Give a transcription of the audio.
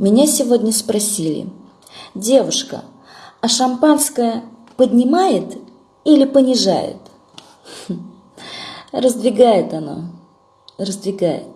Меня сегодня спросили, девушка, а шампанское поднимает или понижает? Хм. Раздвигает оно, раздвигает.